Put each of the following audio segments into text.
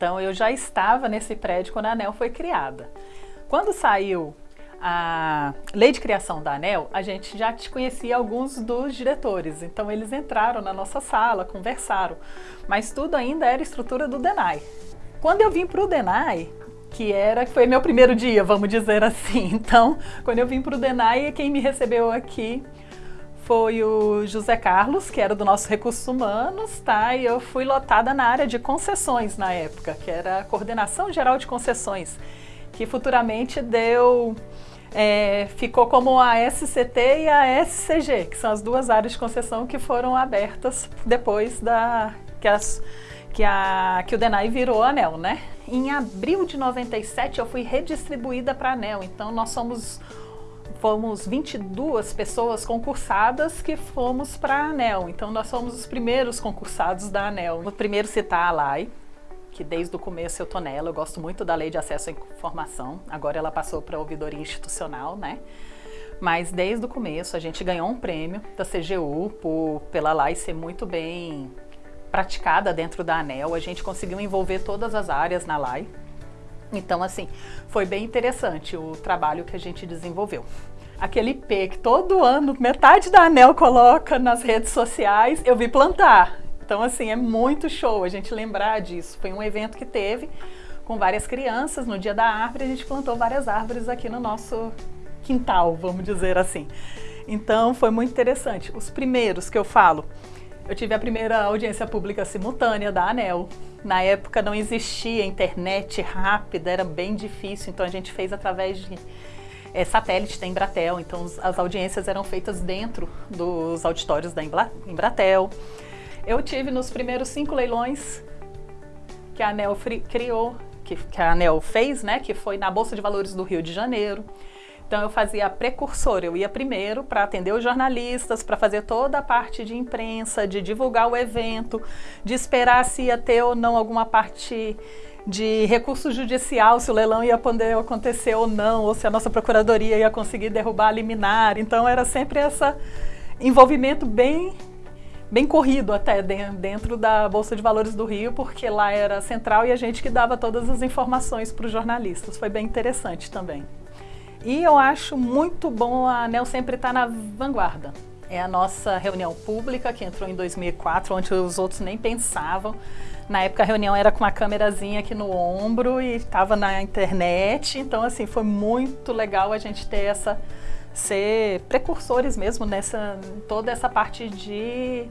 Então eu já estava nesse prédio quando a ANEL foi criada. Quando saiu a lei de criação da ANEL, a gente já conhecia alguns dos diretores, então eles entraram na nossa sala, conversaram, mas tudo ainda era estrutura do DENAI. Quando eu vim para o DENAI, que era, foi meu primeiro dia, vamos dizer assim, então quando eu vim para o DENAI, quem me recebeu aqui foi o José Carlos, que era do nosso Recursos Humanos, tá? E eu fui lotada na área de concessões na época, que era a Coordenação Geral de Concessões, que futuramente deu é, ficou como a SCT e a SCG, que são as duas áreas de concessão que foram abertas depois da que, as, que, a, que o DENAI virou ANEL, né? Em abril de 97 eu fui redistribuída para ANEL, então nós somos fomos 22 pessoas concursadas que fomos para a ANEL. Então nós somos os primeiros concursados da ANEL. Vou primeiro citar a LAI, que desde o começo eu tô nela, eu gosto muito da Lei de Acesso à Informação, agora ela passou para a ouvidoria institucional, né? Mas desde o começo a gente ganhou um prêmio da CGU por, pela LAI ser muito bem praticada dentro da ANEL, a gente conseguiu envolver todas as áreas na LAI, então, assim, foi bem interessante o trabalho que a gente desenvolveu. Aquele IP que todo ano metade da ANEL coloca nas redes sociais, eu vi plantar. Então, assim, é muito show a gente lembrar disso. Foi um evento que teve com várias crianças. No dia da árvore, a gente plantou várias árvores aqui no nosso quintal, vamos dizer assim. Então, foi muito interessante. Os primeiros que eu falo, eu tive a primeira audiência pública simultânea da ANEL. Na época não existia internet rápida, era bem difícil, então a gente fez através de é, satélite da Embratel, então as audiências eram feitas dentro dos auditórios da Embratel. Eu tive nos primeiros cinco leilões que a ANEL criou, que, que a ANEL fez, né, que foi na Bolsa de Valores do Rio de Janeiro. Então eu fazia a precursora, eu ia primeiro para atender os jornalistas, para fazer toda a parte de imprensa, de divulgar o evento, de esperar se ia ter ou não alguma parte de recurso judicial, se o leilão ia poder acontecer ou não, ou se a nossa procuradoria ia conseguir derrubar a liminar. Então era sempre esse envolvimento bem bem corrido até dentro da Bolsa de Valores do Rio, porque lá era central e a gente que dava todas as informações para os jornalistas. Foi bem interessante também. E eu acho muito bom a ANEL sempre estar tá na vanguarda. É a nossa reunião pública, que entrou em 2004, onde os outros nem pensavam. Na época a reunião era com uma câmerazinha aqui no ombro e estava na internet. Então, assim, foi muito legal a gente ter essa... ser precursores mesmo nessa toda essa parte de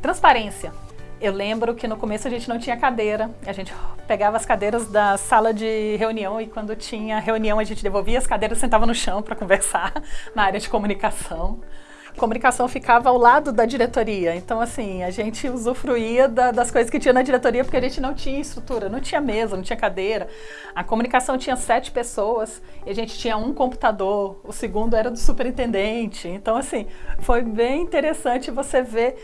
transparência. Eu lembro que no começo a gente não tinha cadeira, a gente pegava as cadeiras da sala de reunião e quando tinha reunião a gente devolvia as cadeiras sentava no chão para conversar na área de comunicação. Comunicação ficava ao lado da diretoria, então assim, a gente usufruía da, das coisas que tinha na diretoria porque a gente não tinha estrutura, não tinha mesa, não tinha cadeira. A comunicação tinha sete pessoas e a gente tinha um computador, o segundo era do superintendente. Então assim, foi bem interessante você ver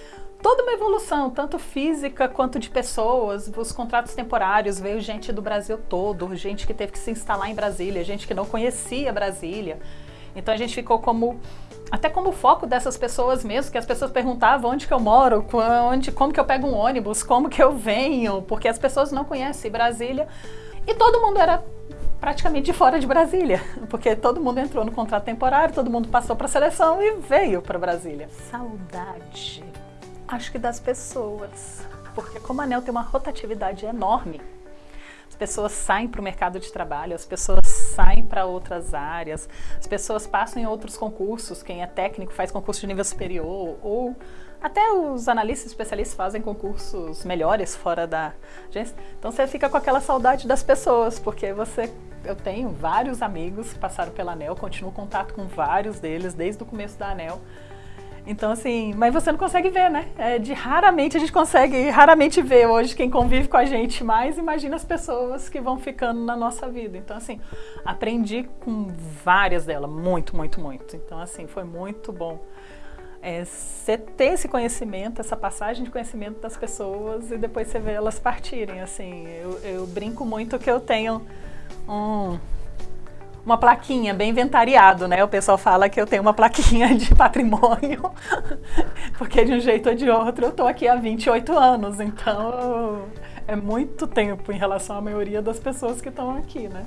toda uma evolução, tanto física quanto de pessoas, os contratos temporários, veio gente do Brasil todo, gente que teve que se instalar em Brasília, gente que não conhecia Brasília. Então a gente ficou como até como foco dessas pessoas mesmo, que as pessoas perguntavam onde que eu moro, onde, como que eu pego um ônibus, como que eu venho, porque as pessoas não conhecem Brasília. E todo mundo era praticamente de fora de Brasília, porque todo mundo entrou no contrato temporário, todo mundo passou para a seleção e veio para Brasília. Saudade Acho que das pessoas, porque como a ANEL tem uma rotatividade enorme, as pessoas saem para o mercado de trabalho, as pessoas saem para outras áreas, as pessoas passam em outros concursos, quem é técnico faz concurso de nível superior, ou até os analistas especialistas fazem concursos melhores fora da agência. Então você fica com aquela saudade das pessoas, porque você, eu tenho vários amigos que passaram pela ANEL, continuo contato com vários deles desde o começo da ANEL, então, assim, mas você não consegue ver, né? É de raramente a gente consegue, raramente ver hoje quem convive com a gente mais, imagina as pessoas que vão ficando na nossa vida. Então, assim, aprendi com várias delas, muito, muito, muito. Então, assim, foi muito bom. É, você ter esse conhecimento, essa passagem de conhecimento das pessoas e depois você vê elas partirem, assim. Eu, eu brinco muito que eu tenho um uma plaquinha bem inventariado, né? O pessoal fala que eu tenho uma plaquinha de patrimônio, porque de um jeito ou de outro eu tô aqui há 28 anos, então é muito tempo em relação à maioria das pessoas que estão aqui, né?